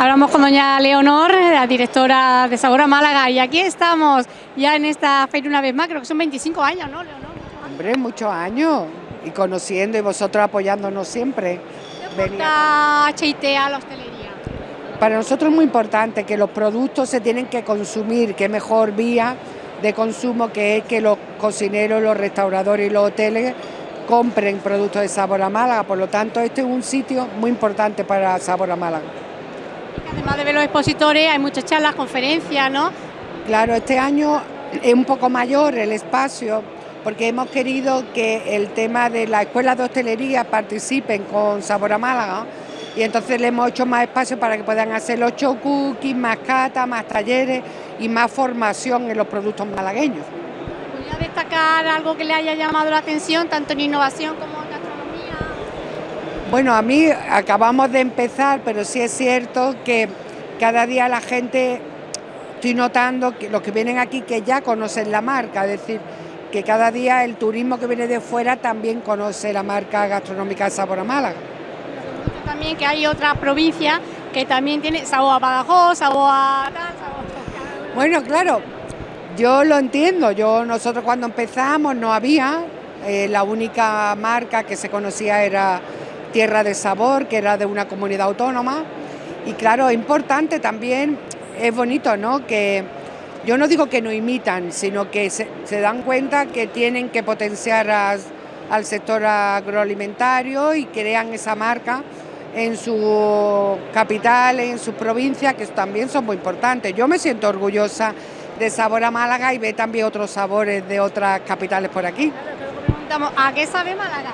Hablamos con doña Leonor, la directora de Sabor a Málaga, y aquí estamos ya en esta feria una vez más, creo que son 25 años, ¿no, Leonor? Hombre, muchos años, y conociendo y vosotros apoyándonos siempre. Venía. HIT a la hostelería? Para nosotros es muy importante que los productos se tienen que consumir, que mejor vía de consumo que es que los cocineros, los restauradores y los hoteles compren productos de Sabor a Málaga, por lo tanto este es un sitio muy importante para Sabor a Málaga. Además de ver los expositores, hay muchas charlas, conferencias, ¿no? Claro, este año es un poco mayor el espacio, porque hemos querido que el tema de la escuela de hostelería participen con Sabor a Málaga, y entonces le hemos hecho más espacio para que puedan hacer los cookies, más cata, más talleres y más formación en los productos malagueños. ¿Podría destacar algo que le haya llamado la atención, tanto en innovación como bueno, a mí acabamos de empezar, pero sí es cierto que cada día la gente, estoy notando que los que vienen aquí que ya conocen la marca, es decir, que cada día el turismo que viene de fuera también conoce la marca gastronómica de Sabor a Málaga. También que hay otra provincia que también tiene sabor a Badajoz, sabor a... Bueno, claro, yo lo entiendo, yo nosotros cuando empezamos no había, eh, la única marca que se conocía era Tierra de Sabor, que era de una comunidad autónoma. Y claro, importante también, es bonito, ¿no? Que yo no digo que no imitan, sino que se, dan cuenta que tienen que potenciar al sector agroalimentario y crean esa marca en su capital, en su provincia, que también son muy importantes. Yo me siento orgullosa de Sabor a Málaga y ve también otros sabores de otras capitales por aquí. ¿A qué sabe Málaga?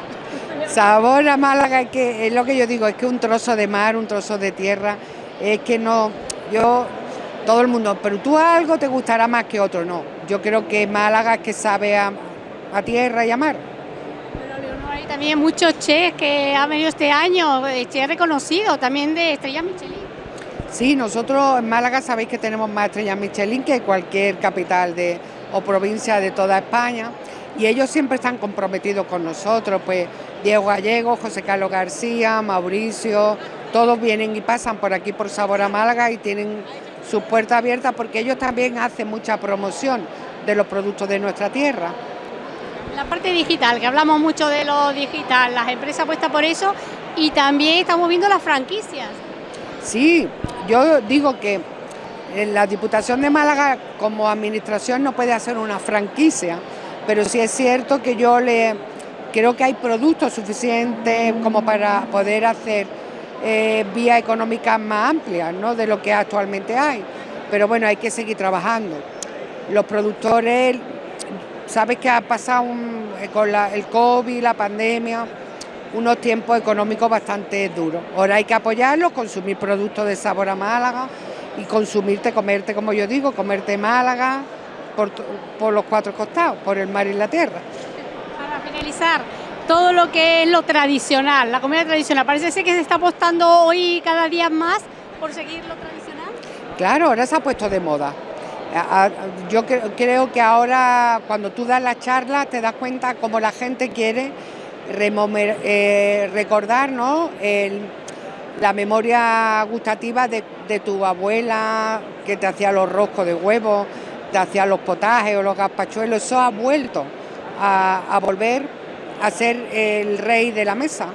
Sabor a Málaga, que es lo que yo digo, es que un trozo de mar, un trozo de tierra, es que no, yo, todo el mundo, pero tú algo te gustará más que otro, no. Yo creo que Málaga es que sabe a, tierra y a mar. Pero hay también muchos chefs que han venido este año, eh, chefs reconocidos, también de estrellas Michelin. Sí, nosotros en Málaga sabéis que tenemos más estrellas Michelin que cualquier capital de, o provincia de toda España y ellos siempre están comprometidos con nosotros, pues Diego Gallego, José Carlos García, Mauricio, todos vienen y pasan por aquí por Sabor a Málaga y tienen sus puertas abiertas porque ellos también hacen mucha promoción de los productos de nuestra tierra. La parte digital, que hablamos mucho de lo digital, las empresas apuestan por eso y también estamos viendo las franquicias. Sí, yo digo que la Diputación de Málaga como administración no puede hacer una franquicia, pero sí es cierto que yo le creo que hay productos suficientes como para poder hacer eh, vías económicas más amplias ¿no? de lo que actualmente hay. Pero bueno, hay que seguir trabajando. Los productores, sabes que ha pasado con el COVID, la pandemia, unos tiempos económicos bastante duros. Ahora hay que apoyarlos, consumir productos de sabor a Málaga y consumirte, comerte, como yo digo, comerte Málaga por, por los cuatro costados, por el mar y la tierra finalizar, todo lo que es lo tradicional, la comida tradicional, parece ser que se está apostando hoy cada día más por seguir lo tradicional. Claro, ahora se ha puesto de moda. Yo creo que ahora cuando tú das la charla te das cuenta cómo la gente quiere eh, recordar la memoria gustativa de, tu abuela que te hacía los roscos de huevo, te hacía los potajes o los gazpachuelos, eso ha vuelto a, volver a ser el rey de la mesa.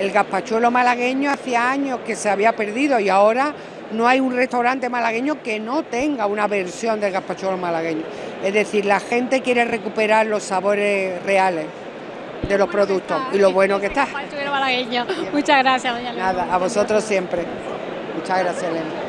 El gazpachuelo malagueño hacía años que se había perdido y ahora no hay un restaurante malagueño que no tenga una versión del gazpachuelo malagueño. Es decir, la gente quiere recuperar los sabores reales de los productos y lo bueno que está. Muchas gracias, doña Nada, a vosotros siempre. Muchas gracias, Elena.